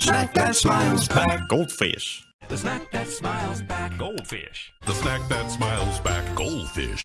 The snack that smiles back. Goldfish. The snack that smiles back. Goldfish. The snack that smiles back. Goldfish.